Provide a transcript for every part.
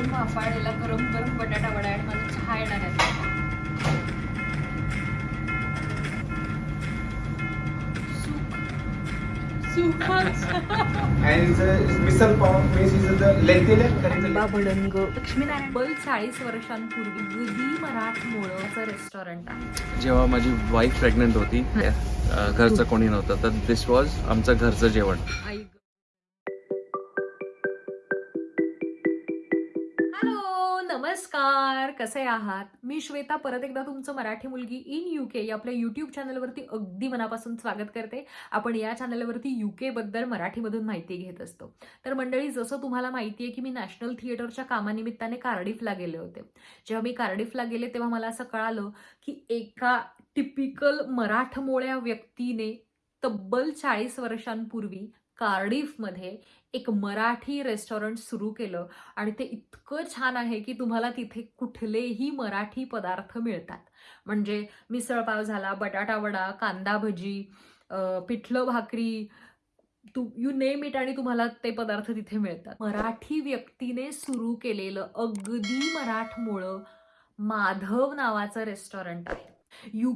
एकदम वाफाळलेला गरम गरम बटाटा वडा आणि माझा चहा येणार लक्ष्मीनारायण बल चाळीस वर्षांपूर्वी रेस्टॉरंट आहे. जेव्हा माझी वाईफ प्रेग्नंट होती घरचं कोणी नव्हतं तर दिस वॉज आमचं घरचं जेवण. नमस्कार कसे आहात? मी श्वेता परत एकदा तुमचं मराठी मुलगी इन यू के या आपल्या यूट्यूब चॅनलवरती अगदी मनापासून स्वागत करते. आपण या चॅनलवरती यू बद्दल मराठीमधून माहिती घेत असतो. तर मंडळी जसं तुम्हाला माहिती आहे की मी नॅशनल थिएटरच्या कामानिमित्ताने कार्डिफला गेले होते. जेव्हा मी कार्डिफला गेले तेव्हा मला असं कळालं की एका टिपिकल मराठमोळ्या व्यक्तीने तब्बल चाळीस वर्षांपूर्वी कार्डिफमध्ये एक मराठी रेस्टॉरंट सुरू केलं आणि ते इतकं छान आहे की तुम्हाला तिथे कुठलेही मराठी पदार्थ मिळतात. म्हणजे मिसळपाव झाला बटाटा वडा कांदा भजी पिठलं भाकरी तू यू नेम इट आणि तुम्हाला ते पदार्थ तिथे मिळतात. मराठी व्यक्तीने सुरू केलेलं अगदी मराठमोळं माधव नावाचं रेस्टॉरंट आहे. यू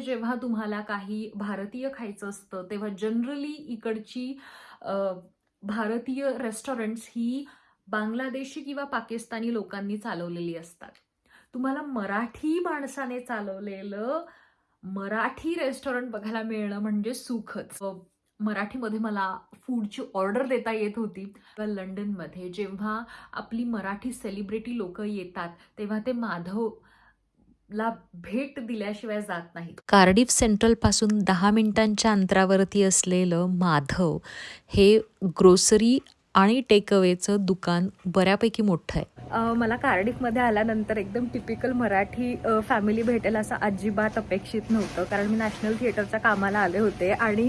जेव्हा तुम्हाला काही भारतीय खायचं असतं तेव्हा जनरली इकडची भारतीय रेस्टॉरंट्स ही बांगलादेशी किंवा पाकिस्तानी लोकांनी चालवलेली असतात. तुम्हाला मराठी माणसाने चालवलेलं मराठी रेस्टॉरंट बघायला मिळणं म्हणजे सुखच. मराठीमध्ये मला फूडची ऑर्डर देता येत होती. लंडनमध्ये जेव्हा आपली मराठी सेलिब्रिटी लोक येतात तेव्हा ते माधव ला भेट दिल्याशिवाय जात नाहीत. कार्डिफ सेंट्रलपासून दहा मिनिटांच्या अंतरावरती असलेलं माधव हे ग्रोसरी आणि टेकअवेचं दुकान बऱ्यापैकी मोठं आहे. मला कार्डिफमध्ये आल्यानंतर एकदम टिपिकल मराठी फॅमिली भेटेल असं अजिबात अपेक्षित नव्हतं. कारण मी नॅशनल थिएटरच्या कामाला आले होते आणि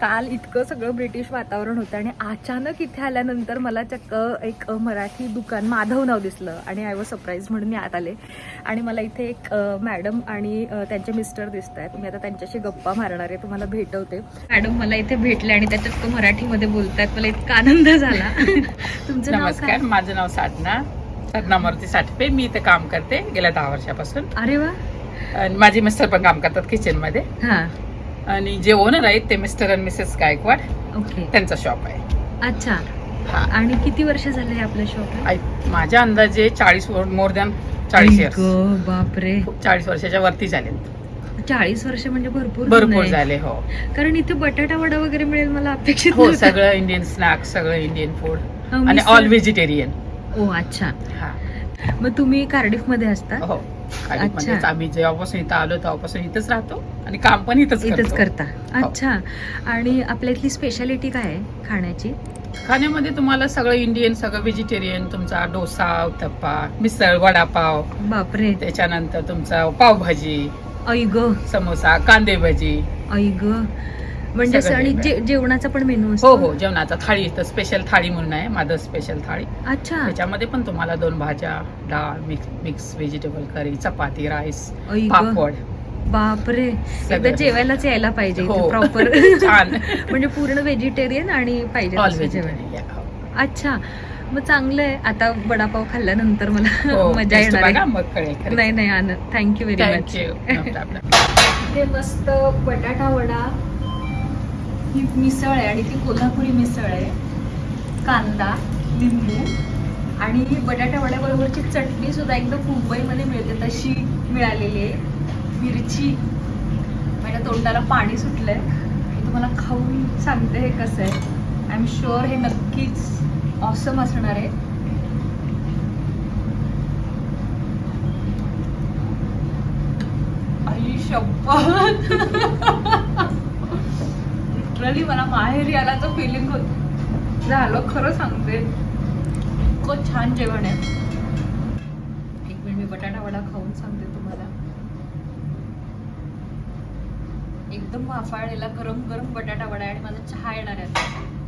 काल इतकं सगळं ब्रिटिश वातावरण होतं आणि अचानक इथे आल्यानंतर मला चक्क एक मराठी दुकान माधव नाव दिसलं आणि आय वॉज सरप्राईज म्हणून मी आत आले. आणि मला इथे एक मॅडम आणि त्यांचे मिस्टर दिसत आहेत. मी आता त्यांच्याशी गप्पा मारणार आहे तुम्हाला भेटवते. मॅडम मला इथे भेटले आणि त्याच्यात तो मराठीमध्ये बोलतायत. मला इतका आनंद झाला. तुमचं नमस्कार माझं नाव साधना. साधना मूर्ती साठपे. मी इथे काम करते गेल्या दहा वर्षापासून. अरे वा. आणि माझे मिस्टर पण काम करतात किचनमध्ये हा. आणि जे ओनर आहेत ते मिस्टर आणि मिसेस गायकवाड ओके त्यांचा शॉप आहे. अच्छा. हा. आणि किती वर्ष झाले आपलं शॉप आई- माझ्या अंदाजे चाळीस मोर दॅन चाळीस इयर्स बापरे. चाळीस वर्षाच्या वरती झाले चाळीस वर्ष म्हणजे भरपूर भरपूर. झाले हो. कारण इथे बटाटा वडा वगैरे मिळेल मला अपेक्षित हो. सगळं इंडियन स्नॅक्स सगळं इंडियन फूड अ, आणि ऑल व्हेजिटेरियन ओ अच्छा. हा. मग तुम्ही कार्डिफमध्ये असता? हो आम्ही जेव्हापासून इथं आलो तेव्हापासून इथंच राहतो आणि काम पण इथंच इथेच करतो. करता. हो. अच्छा. आणि आपल्या इथली स्पेशालिटी काय आहे खाण्याची? खाण्यामध्ये तुम्हाला सगळं इंडियन सगळं व्हेजिटेरियन तुमचा डोसा उत्तप्पा मिसळ वडापाव. बापरे. त्याच्यानंतर तुमचा पावभाजी ऐग समोसा कांदे भजी. ऐग म्हणजे सगळं आणि. जे- जेवणाचा पण मेनू हो असतो? हो जेवणाचा थाळी तर स्पेशल थाळी म्हणून आहे माझं स्पेशल थाळी. अच्छा. त्याच्यामध्ये पण तुम्हाला दोन भाज्या डाळ mix mix vegetable curry chapati rice egg papad. बापरे. एकदा सगळं. जेवायलाच यायला पाहिजे हो. प्रॉपर छान. म्हणजे पूर्ण व्हेजिटेरियन आणि पाहिजे ऑल तसं जेवण. व्हेजिटेरियन अच्छा. मग चांगलं आहे आता वडापाव खाल्ल्यानंतर मला हो मजा येणार आहे. नाही नाही आनंद. थँक्यू व्हेरी मच हे मस्त बटाटा वडा. ही मिसळ आहे आणि ती कोल्हापुरी मिसळ आहे. कांदा लिंबू आणि बटाटा वड्याबरोबरची चटणी सुद्धा एकदम मुंबईमध्ये मिळते. तशी मिळालेली आहे. मिरची. माझ्या तोंडाला पाणी सुटलंय. तुम्हाला खाऊन सांगते हे कसं आहे. आय एम शुअर हे नक्कीच ऑसम असणार आहे. आई शपथ लिटरली मला माहेरी तर फिलिंग होत. झालं खरं सांगते. इतकं छान जेवण आहे. एक मिनिट मी बटाटा वडा खाऊन सांगते तुम्हाला. एकदम वाफाळलेला गरम गरम बटाटा वडा आणि माझा चहा येणार आहे.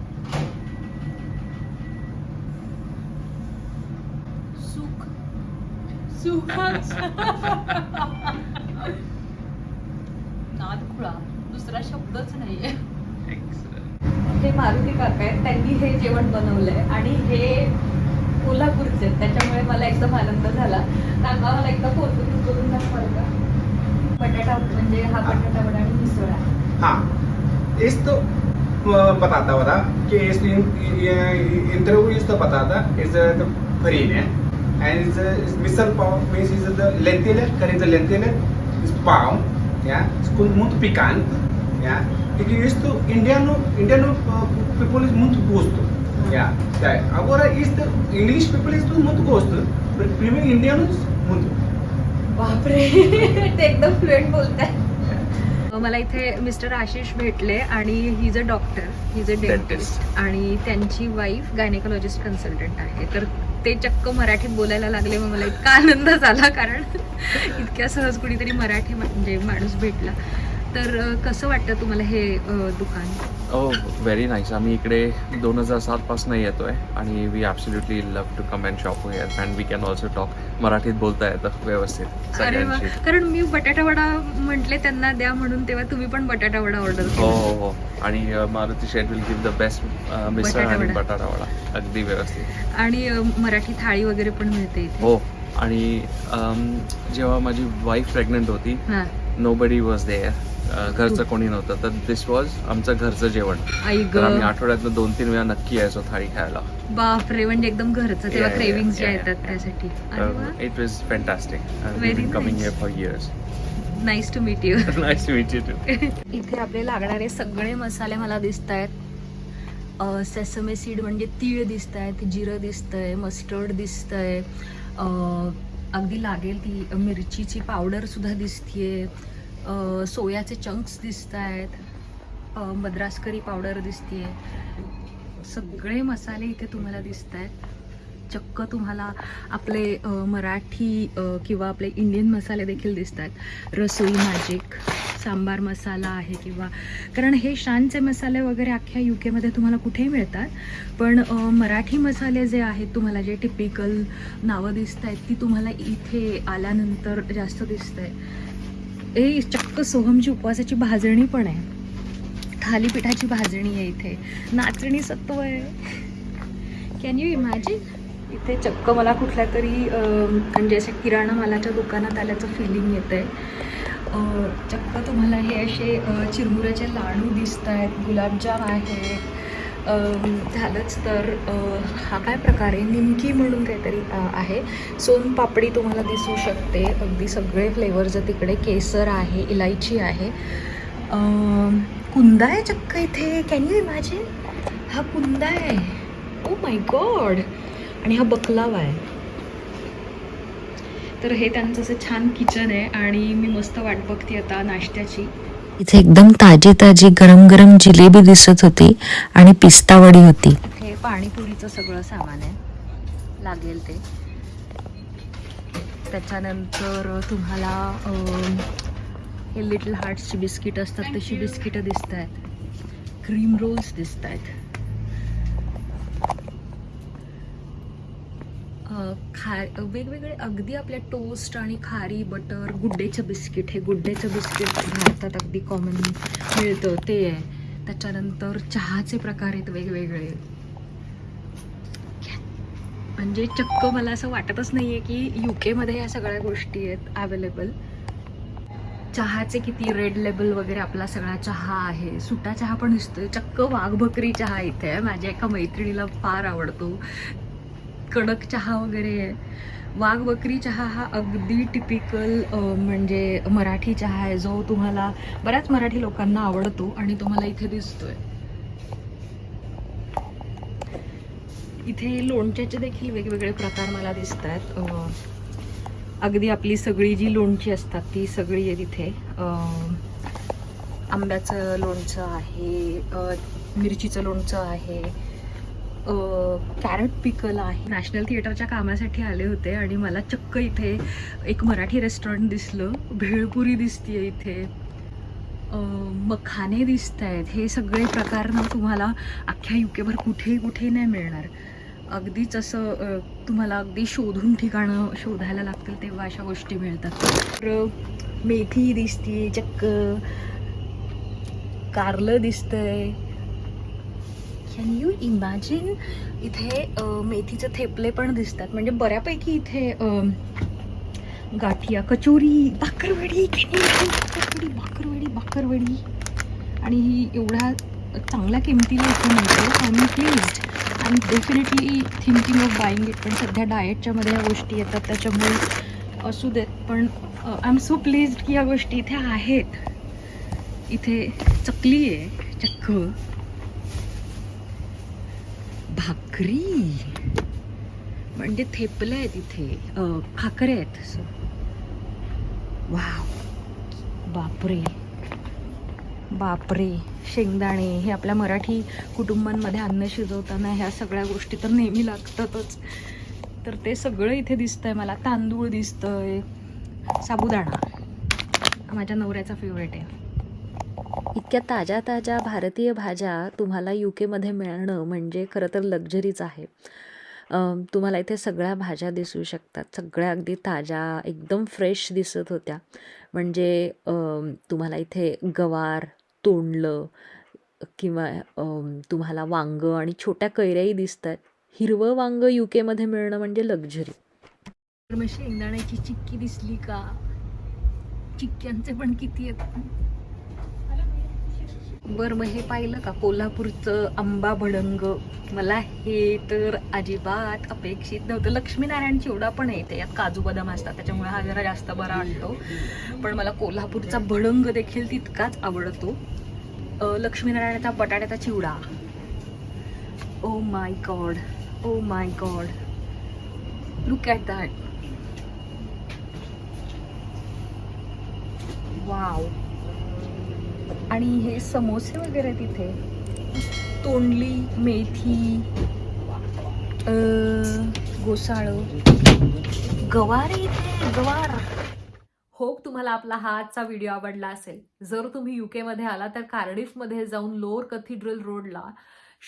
सुखच नाद खुळा. दुसरा शब्दच नाहीये. हे मारुती काका आहेत. त्यांनी हे जेवण बनवलंय आणि हे कोल्हापूरचे आहेत. त्याच्यामुळे मला एकदम आनंद झाला. काका मला एकदा फोटो करून दाखवाल का. बटाटा म्हणजे हा बटाटा वडा आणि मिसळ आहे. हाँ. इसको uh, बताता बता कि इस इंटरव्यू इसको बताता is the farine and it's, a, it's missile pav means is the lentil current lentil is palm, yeah it's called muito picante yeah It porque isto indiano indiano uh, people is muito gosto yeah That agora is the english people is muito gosto but premium Indian is muito बापरे ते एकदम fluent बोलताय मला इथे mister Ashish भेटले आणि he is a doctor he is a dentist आणि त्यांची वाईफ गायनेकोलॉजिस्ट कन्सल्टंट आहे. तर ते चक्क मराठीत बोलायला लागले मग मला इतका आनंद झाला कारण इतक्या सहज कुणीतरी मराठी म्हणजे माणूस भेटला. तर कसं वाटतं तुम्हाला हे दुकान? ओ व्हेरी नाईस आम्ही इकडे दोन हजार सातपासून येतोय आणि we absolutely love to come and shop here and we can also talk मराठीत बोलता येतं व्यवस्थित अरे वा. कारण मी बटाटा वडा म्हटले त्यांना द्या म्हणून तेव्हा तुम्ही पण बटाटा वडा ऑर्डर हो हो हो. आणि Maruti Shet will give the best misal batata आणि वडा. बटाटा वडा. अगदी व्यवस्थित. आणि मराठी थाळी वगैरे पण मिळते हो आणि जेव्हा माझी वाईफ प्रेग्नंट होती हा. नो बडी वॉज देअर घरचं कोणी नव्हतं. तर दिस वॉज आमचं घरचं जेवण. आई तर आम्ही आठवड्यातनं दोन तीन वेळा नक्की यायचो थाळी खायला. बापरे म्हणजे एकदम घरचं तेव्हा Yeah, yeah, क्रेविंग्स ज्या yeah, येतात. त्यासाठी. It was fantastic Very coming nice. Here for years nice to meet you nice meet you too इथे आपले लागणारे सगळे मसाले मला दिसत आहेत सेसमे सीड म्हणजे तीळ दिसत आहेत जिरं दिसतंय मस्टर्ड दिसतंय. अं, अगदी लागेल ती मिरचीची पावडर सुद्धा दिसतीये. सोयाचे चंक्स दिसत आहेत मद्रास करी पावडर दिसतीये. सगळे मसाले इथे तुम्हाला दिसत आहेत चक्क तुम्हाला आपले मराठी किंवा आपले इंडियन मसाले देखील दिसतात रसोई मॅजिक सांबार मसाला आहे किंवा कारण हे शानचे मसाले वगैरे अख्ख्या यू केमध्ये तुम्हाला कुठेही मिळतात. पण मराठी मसाले जे आहेत तुम्हाला जे टिपिकल नावं दिसत आहेत ती तुम्हाला इथे आल्यानंतर जास्त दिसत आहे ए चक्क सोहमची उपवासाची भाजणी पण आहे. थालीपीठाची भाजणी आहे इथे. नाचणी सत्व आहे. कॅन यू इमॅजिन इथे चक्क मला कुठल्या तरी म्हणजे अशा किराणा मालाच्या दुकानात आल्याचं फिलिंग येतं आहे चक्क तुम्हाला हे असे चिरमुऱ्याचे लाडू दिसत आहेत गुलाबजाम आहे. झालंच तर हा काय प्रकार आहे? निमकी म्हणून काहीतरी आहे. आहे सोनपापडी तुम्हाला दिसू शकते. अगदी सगळे फ्लेवर्स तिकडे केसर आहे इलायची आहे. कुंदा आहे चक्क इथे. कॅन यू इमॅजिन हा कुंदा आहे. ओ माय गॉड आणि हा बकलावा आहे. तर हे त्यांचं असं छान किचन आहे आणि मी मस्त वाट बघते आता नाश्त्याची. इथे एकदम ताजी ताजी गरम गरम जिलेबी दिसत होती आणि पिस्तावडी होती. हे पाणीपुरीचं सगळं सामान आहे. लागेल ते. त्याच्यानंतर तुम्हाला हे लिटल हार्ट्सची बिस्किट असतात तशी बिस्किटं दिसत आहेत क्रीम रोल्स दिसत आहेत खा वेगवेगळे अगदी आपल्या टोस्ट आणि खारी बटर गुड्डेचं बिस्किट हे गुड्डेचं बिस्किट भारतात अगदी कॉमन मिळतं. ते आहे. त्याच्यानंतर चहाचे प्रकार आहेत वेगवेगळे. म्हणजे चक्क मला असं वाटतच नाहीये की यू केमध्ये सगळ्या गोष्टी आहेत अवेलेबल चहाचे किती रेड लेबल वगैरे आपला सगळा चहा आहे. सुटा चहा पण दिसतोय. चक्क वाघ बकरी चहा इथे आहे. माझ्या एका मैत्रिणीला फार आवडतो. कडक चहा वगैरे आहे. वाघबकरी चहा हा अगदी टिपिकल म्हणजे मराठी चहा आहे जो तुम्हाला बऱ्याच मराठी लोकांना आवडतो आणि तुम्हाला इथे दिसतोय. इथे लोणच्याचे देखील वेगवेगळे प्रकार मला दिसत आहेत अगदी आपली सगळी जी लोणची असतात ती सगळी आहे तिथे आंब्याचं लोणचं आहे मिरचीचं लोणचं आहे कॅरट पिकल आहे. नॅशनल थिएटरच्या कामासाठी आले होते आणि मला चक्क इथे एक मराठी रेस्टॉरंट दिसलं. भेळपुरी दिसतीये इथे. मखाने दिसत आहेत हे सगळे प्रकार ना तुम्हाला अख्ख्या युकेभर कुठेही कुठेही नाही मिळणार. अगदीच असं तुम्हाला अगदी शोधून ठिकाणं शोधायला लागतील तेव्हा अशा गोष्टी मिळतात. तर मेथी दिसते चक्क. कारलं दिसतंय. कॅन यू इमॅजिन इथे मेथीचे थेपले पण दिसतात. म्हणजे बऱ्यापैकी इथे गाठिया कचोरी भाकरवडी can भाकरवडी भाकरवडी आणि ही एवढ्या चांगल्या किमतीला इथे मिळते I am please I am definitely thinking of buying it पण सध्या डाएटच्यामध्ये ह्या गोष्टी येतात. त्याच्यामुळे असू देत. पण आय एम सो प्लीज की या गोष्टी इथे आहेत. इथे चकली आहे चक्क. भाकरी. म्हणजे थेपले आहेत इथे अ, खाकरे आहेत असं. वाव. बापरे. बापरे. शेंगदाणे. हे आपल्या मराठी कुटुंबांमध्ये अन्न शिजवताना ह्या सगळ्या गोष्टी तर नेहमी लागतातच. तर ते सगळं इथे दिसतंय मला. तांदूळ दिसतंय. साबुदाणा. माझ्या नवऱ्याचा फेवरेट आहे. इतक्या ताज्या ताज्या भारतीय भाज्या तुम्हाला यू केमध्ये मिळणं म्हणजे खरं तर लक्झरीच आहे. तुम्हाला इथे सगळ्या भाज्या दिसू शकतात. सगळ्या अगदी ताज्या एकदम फ्रेश दिसत होत्या. म्हणजे तुम्हाला इथे गवार तोंडलं किंवा तुम्हाला वांगं आणि छोट्या कैऱ्याही दिसतात. हिरवं वांगं यू केमध्ये मिळणं म्हणजे लक्झरी शेंगदाण्याची चिक्की दिसली का? चिक्क्यांचे पण किती आहेत. बरं मग हे पाहिलं का? कोल्हापूरचं आंबा भडंग. मला हे तर अजिबात अपेक्षित नव्हतं. लक्ष्मीनारायण चिवडा पण येते. यात काजू बदाम असतात. त्याच्यामुळे हा जरा जास्त बरा वाटतो. पण मला कोल्हापूरचा भडंग देखील तितकाच आवडतो. लक्ष्मीनारायणाचा बटाट्याचा चिवडा. ओ my god. Oh my god. Look at that wow आणि हे समोसे वगैरे तिथे. तोंडली मेथी गोसाळ. गवार इथे गवार. होप तुम्हाला आपला हा आजचा व्हिडिओ आवडला असेल. जर तुम्ही युकेमध्ये आला तर कार्डिफमध्ये जाऊन लोअर कथिड्रल रोडला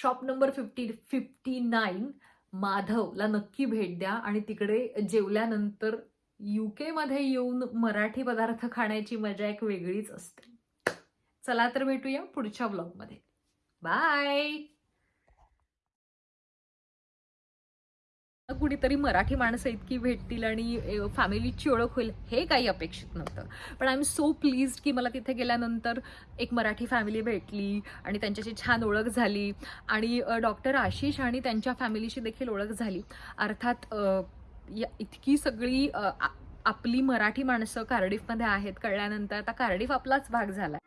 shop number fifty fifty nine माधवला नक्की भेट द्या आणि तिकडे जेवल्यानंतर युकेमध्ये येऊन मराठी पदार्थ खाण्याची मजा एक वेगळीच असते. चला तर भेटूया पुढच्या ब्लॉगमध्ये. बाय! कुणीतरी मराठी माणसं इतकी भेटतील आणि फॅमिलीची ओळख होईल हे काही अपेक्षित नव्हतं. पण आय एम सो प्लीज की मला तिथे गेल्यानंतर एक मराठी फॅमिली भेटली आणि त्यांच्याशी छान ओळख झाली. आणि डॉक्टर आशिष आणि त्यांच्या फॅमिलीशी देखील ओळख झाली. अर्थात या इतकी सगळी आपली मराठी माणसं कार्डिफमध्ये आहेत. कळल्यानंतर आता कार्डिफ आपलाच भाग झाला